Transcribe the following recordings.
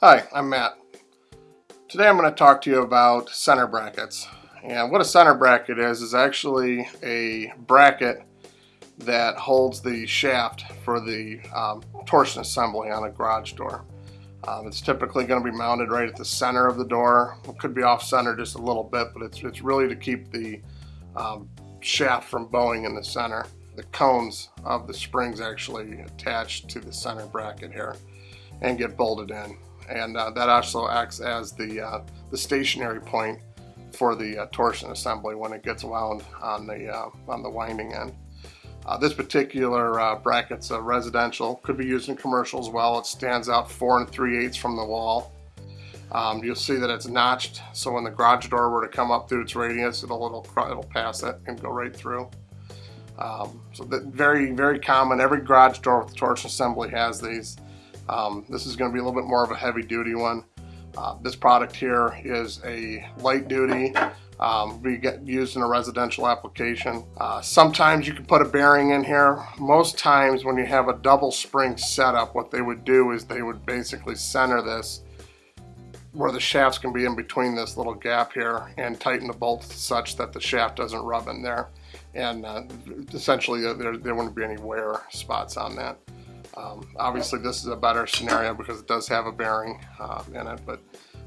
Hi, I'm Matt. Today I'm going to talk to you about center brackets. And what a center bracket is, is actually a bracket that holds the shaft for the um, torsion assembly on a garage door. Um, it's typically going to be mounted right at the center of the door. It could be off center just a little bit, but it's, it's really to keep the um, shaft from bowing in the center. The cones of the springs actually attach to the center bracket here and get bolted in. And uh, that also acts as the, uh, the stationary point for the uh, torsion assembly when it gets wound on the, uh, on the winding end. Uh, this particular uh, bracket's a residential, could be used in commercial as well. It stands out four and three eighths from the wall. Um, you'll see that it's notched, so when the garage door were to come up through its radius, it'll it'll, it'll pass it and go right through. Um, so that very very common. Every garage door with torsion assembly has these. Um, this is going to be a little bit more of a heavy duty one. Uh, this product here is a light duty um, we get used in a residential application. Uh, sometimes you can put a bearing in here. Most times when you have a double spring setup, what they would do is they would basically center this where the shafts can be in between this little gap here and tighten the bolts such that the shaft doesn't rub in there. And uh, essentially there, there wouldn't be any wear spots on that. Um, obviously this is a better scenario because it does have a bearing uh, in it, but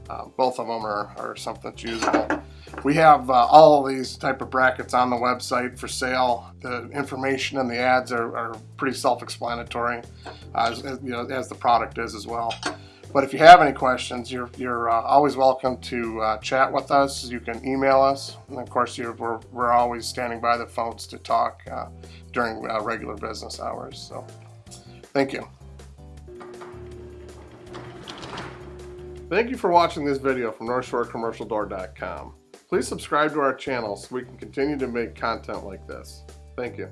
uh, both of them are, are something that's usable. We have uh, all these type of brackets on the website for sale. The information and the ads are, are pretty self-explanatory, uh, as, you know, as the product is as well. But if you have any questions, you're, you're uh, always welcome to uh, chat with us. You can email us. And of course, we're, we're always standing by the phones to talk uh, during uh, regular business hours. So thank you. Thank you for watching this video from NorthshoreCommercialDoor.com. Please subscribe to our channel so we can continue to make content like this. Thank you.